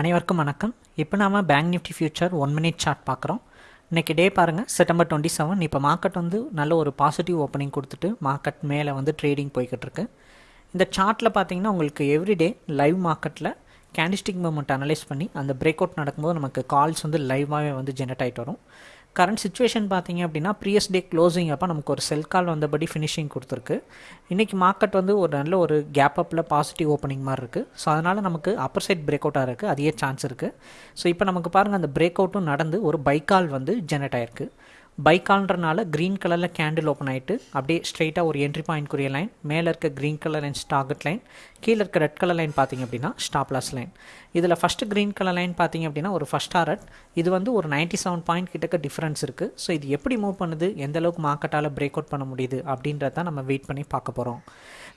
அனைவருக்கும் வணக்கம். இப்போ நாம் bank nifty future one minute chart பார்க்குறோம். இன்றைக்கி டே பாருங்கள் செப்டம்பர் டுவெண்ட்டி செவன் இப்போ மார்க்கெட் வந்து நல்ல ஒரு பாசிட்டிவ் ஓப்பனிங் கொடுத்துட்டு மார்க்கெட் மேலே வந்து ட்ரேடிங் போய்கிட்டு இருக்கு. இந்த சார்ட்டில் பார்த்தீங்கன்னா உங்களுக்கு எவ்ரிடே லைவ் மார்க்கெட்டில் கேண்டிஸ்டிக் மூமெண்ட் அனலைஸ் பண்ணி அந்த பிரேக் அவுட் நடக்கும்போது நமக்கு கால்ஸ் வந்து லைவாகவே வந்து ஜென்ரேட் ஆகிட்டு வரும். கரண்ட் சுச்சுவேஷன் பார்த்தீங்க அப்படின்னா ப்ரீயஸ் டே க்ளோசிங் அப்போ நமக்கு ஒரு செல் கால் வந்தபடி ஃபினிஷிங் கொடுத்துருக்கு. இன்றைக்கி மார்க்கெட் வந்து ஒரு நல்ல ஒரு கேப் அப்பில் பாசிட்டிவ் ஓப்பனிங் மாதிரி இருக்குது ஸோ அதனால் நமக்கு அப்பர் சைட் பிரேக் அவுட்டாக இருக்குது அதிக சான்ஸ் இருக்குது ஸோ இப்போ நமக்கு பாருங்கள் அந்த பிரேக் அவுட்டும் நடந்து ஒரு பைக்கால் வந்து ஜெனரேட் ஆயிருக்கு. பைக்கால்ன்றனால க்ரீன் கலரில் கேண்டில் ஓப்பன் ஆகிட்டு அப்படியே ஸ்ட்ரெயிட்டாக ஒரு என்ட்ரி பாயிண்ட்க்குரிய லைன் மேலே இருக்க green colour line target line கீழே இருக்க ரெட் கலர் லைன் பார்த்தீங்க அப்படின்னா ஸ்டாப் லாஸ் லைன் இதில் ஃபஸ்ட்டு க்ரீன் கலர் லைன் பார்த்தீங்க அப்படின்னா ஒரு ஃபஸ்ட் டாரட் இது வந்து ஒரு நைன்ட்டி செவன் பாயிண்ட் கிட்டக்க டிஃப்ரென்ஸ் இருக்குது ஸோ இது எப்படி மூவ் பண்ணுது? எந்த அளவுக்கு மார்க்கெட்டால் பிரேக் அவுட் பண்ண முடியுது? அப்படின்றத நம்ம வெயிட் பண்ணி பார்க்க போகிறோம்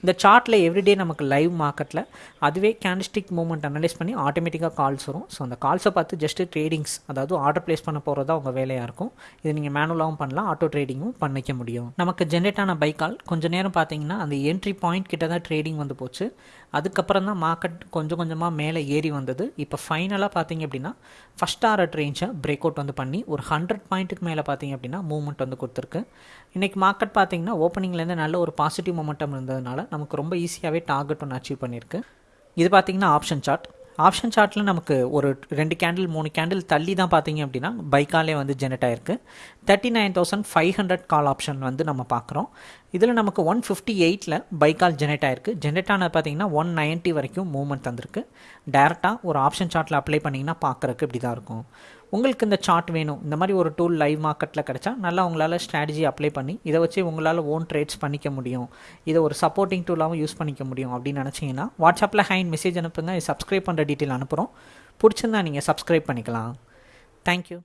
இந்த சார்ட்டில் எவ்ரிடே நமக்கு லைவ் மார்க்கெட்டில் அதுவே கேண்டிஸ்டிக் மூவ்மெண்ட் அனலைஸ் பண்ணி ஆட்டோமேட்டிக்காக கால்ஸ் வரும். ஸோ அந்த கால்ஸை பார்த்து ஜஸ்ட்டு ட்ரேடிங்ஸ் அதாவது ஆர்டர் ப்ளேஸ் பண்ண போகிறது தான் உங்கள் வேலையாக இருக்கும். இது நீங்கள் மேனுவலாகவும் பண்ணலாம் ஆட்டோ ட்ரேடிங்கும் பண்ணிக்க முடியும். நமக்கு ஜென்ரேட் ஆன பை கால் கொஞ்சம் நேரம் பார்த்தீங்கன்னா அந்த என்ட்ரி பாயிண்ட் கிட்ட தான் ட்ரேடிங் வந்து போச்சு. அதுக்கப்புறம் தான் மார்க்கெட் கொஞ்சம் கொஞ்சமாக மேலே ஏறி வந்தது. இப்போ ஃபைனலாக பார்த்தீங்க அப்படின்னா ஃபஸ்ட் ஆர்ட் ரேஞ்சை பிரேக் அவுட் வந்து பண்ணி ஒரு ஹண்ட்ரட் பாயிண்ட்டுக்கு மேலே பார்த்தீங்க அப்படின்னா மூவ்மெண்ட் வந்து கொடுத்துருக்கு. இன்றைக்கி மார்க்கெட் பார்த்தீங்கன்னா ஓப்பனிங்லேருந்து நல்ல ஒரு பாசிட்டிவ் மொமெண்டம் இருந்ததுனால நமக்கு ரொம்ப ஈஸியாகவே டார்கெட் ஒன்று அச்சீவ் பண்ணியிருக்கு இது பார்த்திங்கன்னா ஆப்ஷன் சார்ட் ஆப்ஷன் சார்ட்டில் நமக்கு ஒரு ரெண்டு கேண்டில் மூணு கேண்டில் தள்ளி தான் பார்த்தீங்க அப்படின்னா பைக்காலே வந்து ஜெனரேட் ஆயிருக்கு. Thirty nine thousand five hundred call option வந்து நம்ம பார்க்குறோம் இதில் நமக்கு ஒன் ஃபிஃப்டி எயிட்டில் பைக்கால் ஜெனரேட் ஆயிருக்கு. ஜென்ரேட் ஆனது பார்த்தீங்கன்னா ஒன் நைன்ட்டி வரைக்கும் மூவ்மெண்ட் தந்திருக்கு. டேரெக்டாக ஒரு ஆப்ஷன் சார்ட்டில் அப்ளை பண்ணிங்கன்னா பார்க்குறக்கு இப்படி தான் இருக்கும். உங்களுக்கு இந்த சார்ட் வேணும். இந்த மாதிரி ஒரு டூல் லைவ் மார்க்கெட்டில் கிடச்சா நல்லா உங்களால் ஸ்ட்ராட்டஜி அப்ளை பண்ணி இதை வச்சு உங்களால் ஓன் ட்ரேட்ஸ் பண்ணிக்க முடியும். இதை ஒரு சப்போர்ட்டிங் டூலாகவும் யூஸ் பண்ணிக்க முடியும் அப்படின்னு நினச்சிங்கன்னா வாட்ஸ்அப்பில் ஹைன் மெசேஜ் அனுப்புங்க. சப்ஸ்கிரைப் பண்ணுற டீட்டெயில் அனுப்புகிறோம் பிடிச்சிருந்தா நீங்கள் சப்ஸ்கிரைப் பண்ணிக்கலாம். தேங்க்யூ